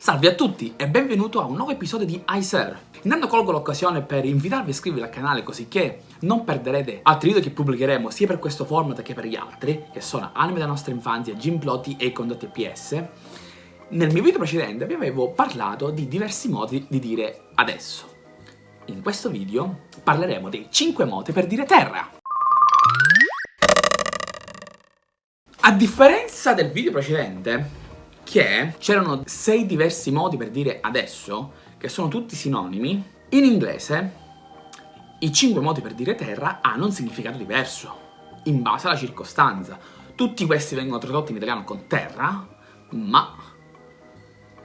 Salve a tutti e benvenuto a un nuovo episodio di iSir. Intanto colgo l'occasione per invitarvi a iscrivervi al canale così non perderete altri video che pubblicheremo sia per questo format che per gli altri, che sono anime della nostra infanzia, gimplotti e condotti PS. Nel mio video precedente vi avevo parlato di diversi modi di dire adesso. In questo video parleremo dei 5 modi per dire terra. A differenza del video precedente, che c'erano sei diversi modi per dire adesso, che sono tutti sinonimi, in inglese i cinque modi per dire terra hanno un significato diverso, in base alla circostanza. Tutti questi vengono tradotti in italiano con terra, ma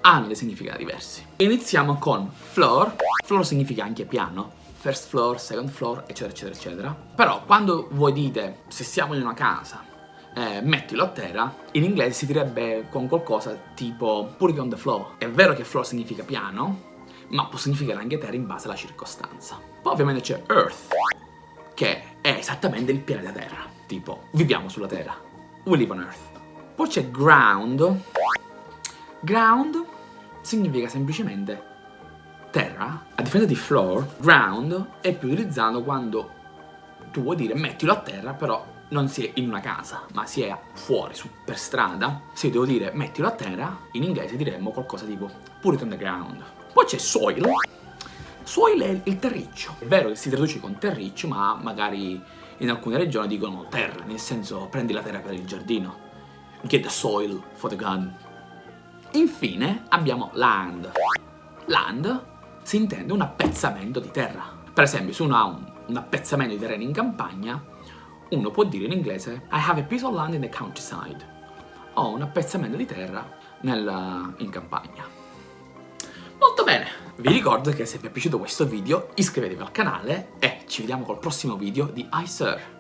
hanno dei significati diversi. Iniziamo con floor, floor significa anche piano, first floor, second floor, eccetera, eccetera, eccetera. Però quando voi dite, se siamo in una casa, eh, mettilo a terra, in inglese si direbbe con qualcosa tipo put it on the floor. È vero che floor significa piano, ma può significare anche terra in base alla circostanza. Poi ovviamente c'è earth, che è esattamente il pianeta terra, tipo viviamo sulla terra, we live on earth. Poi c'è ground, ground significa semplicemente terra, a differenza di floor, ground è più utilizzato quando tu vuoi dire mettilo a terra, però non si è in una casa, ma si è fuori, su, per strada, se devo dire mettilo a terra, in inglese diremmo qualcosa tipo put it on the ground. Poi c'è soil. Soil è il terriccio. È vero che si traduce con terriccio, ma magari in alcune regioni dicono terra, nel senso prendi la terra per il giardino. Get the soil for the garden. Infine abbiamo land. Land si intende un appezzamento di terra. Per esempio, se uno ha un appezzamento di terreno in campagna, uno può dire in inglese I have a piece of land in the countryside. Ho un appezzamento di terra nel, in campagna. Molto bene! Vi ricordo che se vi è piaciuto questo video iscrivetevi al canale e ci vediamo col prossimo video di iSir.